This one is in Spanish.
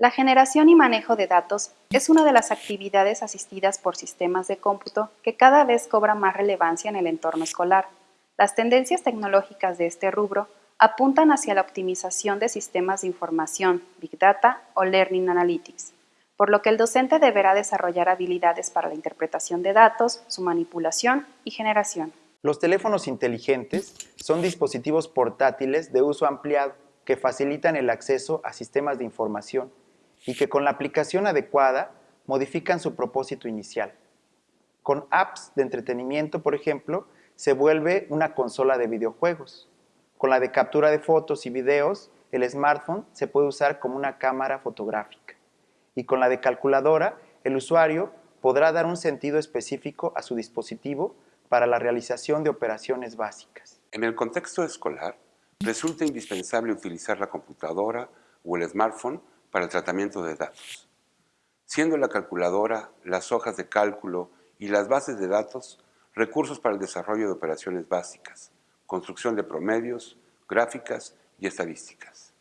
La generación y manejo de datos es una de las actividades asistidas por sistemas de cómputo que cada vez cobra más relevancia en el entorno escolar. Las tendencias tecnológicas de este rubro apuntan hacia la optimización de sistemas de información, Big Data o Learning Analytics, por lo que el docente deberá desarrollar habilidades para la interpretación de datos, su manipulación y generación. Los teléfonos inteligentes son dispositivos portátiles de uso ampliado que facilitan el acceso a sistemas de información y que con la aplicación adecuada modifican su propósito inicial. Con apps de entretenimiento, por ejemplo, se vuelve una consola de videojuegos. Con la de captura de fotos y videos, el smartphone se puede usar como una cámara fotográfica. Y con la de calculadora, el usuario podrá dar un sentido específico a su dispositivo para la realización de operaciones básicas. En el contexto escolar, resulta indispensable utilizar la computadora o el smartphone para el tratamiento de datos. Siendo la calculadora, las hojas de cálculo y las bases de datos recursos para el desarrollo de operaciones básicas, construcción de promedios, gráficas y estadísticas.